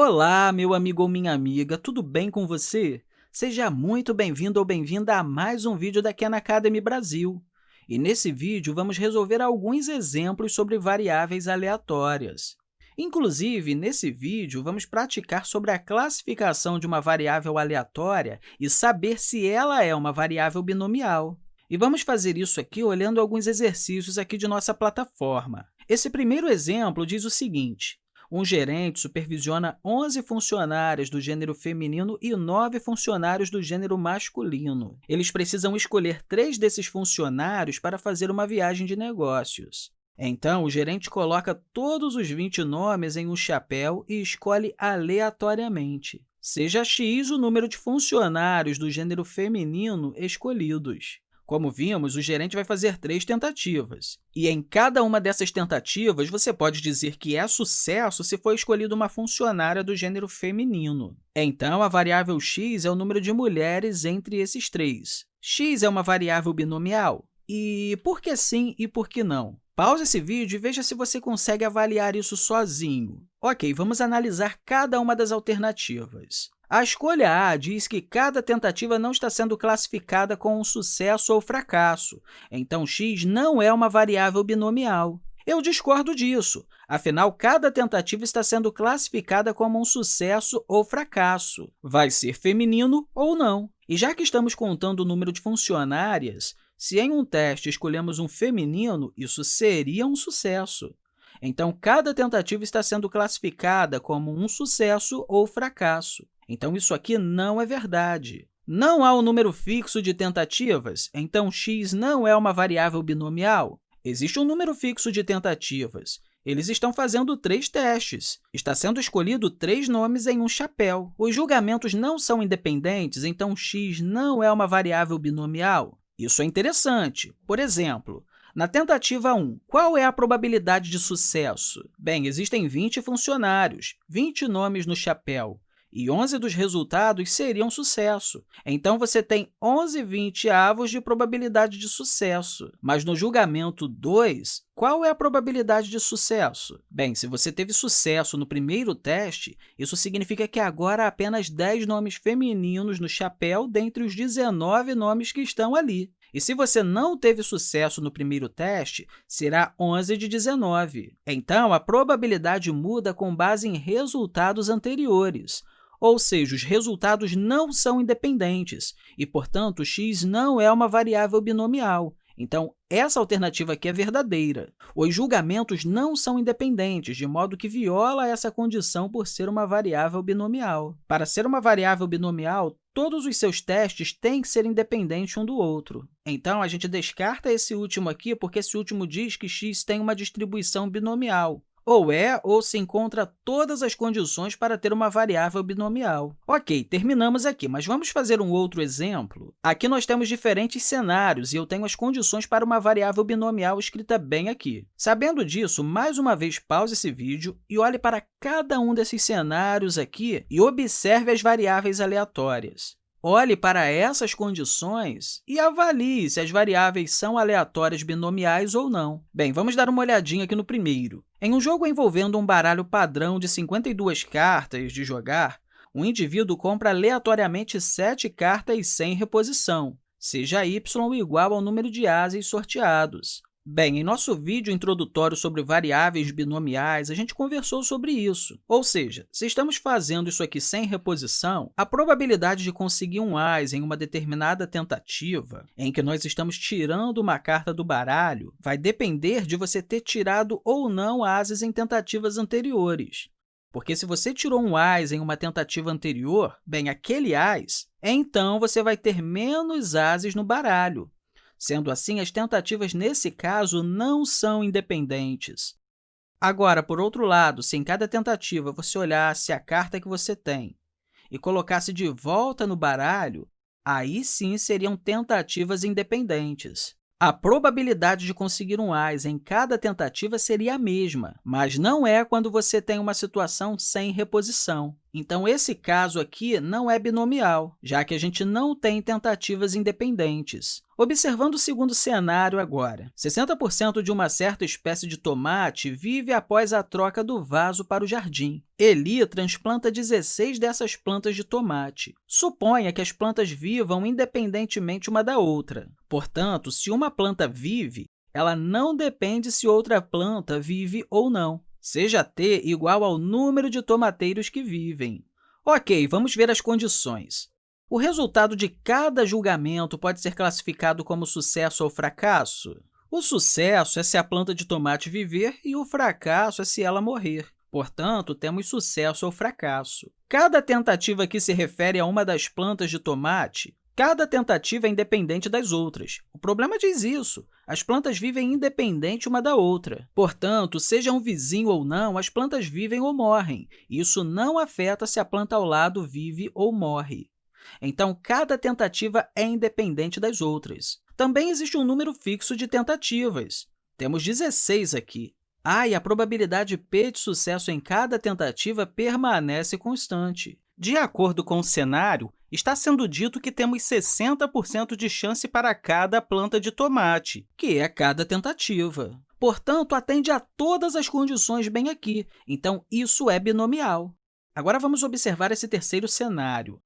Olá, meu amigo ou minha amiga, tudo bem com você? Seja muito bem-vindo ou bem-vinda a mais um vídeo da Khan Academy Brasil. E nesse vídeo, vamos resolver alguns exemplos sobre variáveis aleatórias. Inclusive, nesse vídeo, vamos praticar sobre a classificação de uma variável aleatória e saber se ela é uma variável binomial. E vamos fazer isso aqui olhando alguns exercícios aqui de nossa plataforma. Esse primeiro exemplo diz o seguinte, um gerente supervisiona 11 funcionários do gênero feminino e 9 funcionários do gênero masculino. Eles precisam escolher três desses funcionários para fazer uma viagem de negócios. Então, o gerente coloca todos os 20 nomes em um chapéu e escolhe aleatoriamente. Seja x o número de funcionários do gênero feminino escolhidos. Como vimos, o gerente vai fazer três tentativas. E em cada uma dessas tentativas, você pode dizer que é sucesso se for escolhida uma funcionária do gênero feminino. Então, a variável x é o número de mulheres entre esses três. x é uma variável binomial? E por que sim e por que não? Pause esse vídeo e veja se você consegue avaliar isso sozinho. Ok, vamos analisar cada uma das alternativas. A escolha A diz que cada tentativa não está sendo classificada com um sucesso ou fracasso, então x não é uma variável binomial. Eu discordo disso, afinal, cada tentativa está sendo classificada como um sucesso ou fracasso. Vai ser feminino ou não. E já que estamos contando o número de funcionárias, se em um teste escolhemos um feminino, isso seria um sucesso. Então, cada tentativa está sendo classificada como um sucesso ou fracasso. Então, isso aqui não é verdade. Não há um número fixo de tentativas, então x não é uma variável binomial. Existe um número fixo de tentativas. Eles estão fazendo três testes. Está sendo escolhido três nomes em um chapéu. Os julgamentos não são independentes, então x não é uma variável binomial. Isso é interessante. Por exemplo, na tentativa 1, qual é a probabilidade de sucesso? Bem, existem 20 funcionários, 20 nomes no chapéu e 11 dos resultados seriam sucesso. Então, você tem 11 vinte-avos de probabilidade de sucesso. Mas no julgamento 2, qual é a probabilidade de sucesso? Bem, se você teve sucesso no primeiro teste, isso significa que agora há apenas 10 nomes femininos no chapéu dentre os 19 nomes que estão ali. E se você não teve sucesso no primeiro teste, será 11 de 19. Então, a probabilidade muda com base em resultados anteriores ou seja, os resultados não são independentes e, portanto, x não é uma variável binomial. Então, essa alternativa aqui é verdadeira. Os julgamentos não são independentes, de modo que viola essa condição por ser uma variável binomial. Para ser uma variável binomial, todos os seus testes têm que ser independentes um do outro. Então, a gente descarta esse último aqui, porque esse último diz que x tem uma distribuição binomial ou é ou se encontra todas as condições para ter uma variável binomial. Ok, terminamos aqui, mas vamos fazer um outro exemplo? Aqui nós temos diferentes cenários e eu tenho as condições para uma variável binomial escrita bem aqui. Sabendo disso, mais uma vez pause esse vídeo e olhe para cada um desses cenários aqui e observe as variáveis aleatórias. Olhe para essas condições e avalie se as variáveis são aleatórias binomiais ou não. Bem, vamos dar uma olhadinha aqui no primeiro. Em um jogo envolvendo um baralho padrão de 52 cartas de jogar, um indivíduo compra aleatoriamente 7 cartas sem reposição, seja y igual ao número de ases sorteados. Bem, em nosso vídeo introdutório sobre variáveis binomiais, a gente conversou sobre isso. Ou seja, se estamos fazendo isso aqui sem reposição, a probabilidade de conseguir um AS em uma determinada tentativa, em que nós estamos tirando uma carta do baralho, vai depender de você ter tirado ou não ases em tentativas anteriores. Porque se você tirou um AS em uma tentativa anterior, bem, aquele AS, então você vai ter menos ases no baralho, Sendo assim, as tentativas nesse caso não são independentes. Agora, por outro lado, se em cada tentativa você olhasse a carta que você tem e colocasse de volta no baralho, aí sim seriam tentativas independentes. A probabilidade de conseguir um AIS em cada tentativa seria a mesma, mas não é quando você tem uma situação sem reposição. Então, esse caso aqui não é binomial, já que a gente não tem tentativas independentes. Observando o segundo cenário agora, 60% de uma certa espécie de tomate vive após a troca do vaso para o jardim. Eli transplanta 16 dessas plantas de tomate. Suponha que as plantas vivam independentemente uma da outra. Portanto, se uma planta vive, ela não depende se outra planta vive ou não seja t igual ao número de tomateiros que vivem. Ok, vamos ver as condições. O resultado de cada julgamento pode ser classificado como sucesso ou fracasso? O sucesso é se a planta de tomate viver e o fracasso é se ela morrer. Portanto, temos sucesso ou fracasso. Cada tentativa que se refere a uma das plantas de tomate Cada tentativa é independente das outras. O problema diz isso. As plantas vivem independente uma da outra. Portanto, seja um vizinho ou não, as plantas vivem ou morrem. Isso não afeta se a planta ao lado vive ou morre. Então, cada tentativa é independente das outras. Também existe um número fixo de tentativas. Temos 16 aqui. Ah, e a probabilidade P de sucesso em cada tentativa permanece constante. De acordo com o cenário, está sendo dito que temos 60% de chance para cada planta de tomate, que é cada tentativa. Portanto, atende a todas as condições bem aqui, então isso é binomial. Agora, vamos observar esse terceiro cenário.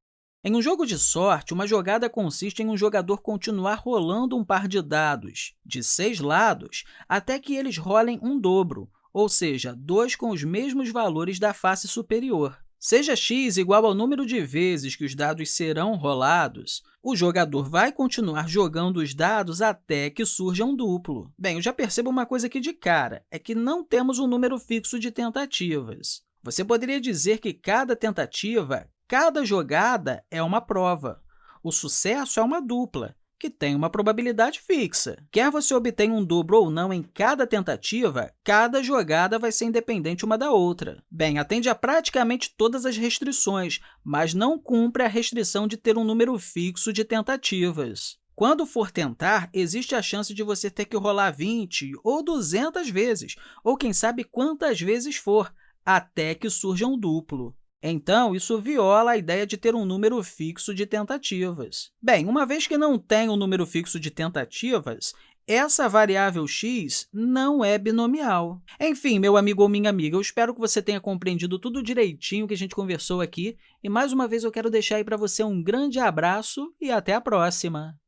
Em um jogo de sorte, uma jogada consiste em um jogador continuar rolando um par de dados de seis lados até que eles rolem um dobro, ou seja, dois com os mesmos valores da face superior. Seja x igual ao número de vezes que os dados serão rolados, o jogador vai continuar jogando os dados até que surja um duplo. Bem, eu já percebo uma coisa aqui de cara, é que não temos um número fixo de tentativas. Você poderia dizer que cada tentativa, cada jogada é uma prova. O sucesso é uma dupla, que tem uma probabilidade fixa. Quer você obtenha um dobro ou não em cada tentativa, cada jogada vai ser independente uma da outra. Bem, atende a praticamente todas as restrições, mas não cumpre a restrição de ter um número fixo de tentativas. Quando for tentar, existe a chance de você ter que rolar 20 ou 200 vezes, ou quem sabe quantas vezes for, até que surja um duplo. Então, isso viola a ideia de ter um número fixo de tentativas. Bem, uma vez que não tem um número fixo de tentativas, essa variável x não é binomial. Enfim, meu amigo ou minha amiga, eu espero que você tenha compreendido tudo direitinho que a gente conversou aqui. E, mais uma vez, eu quero deixar aí para você um grande abraço e até a próxima!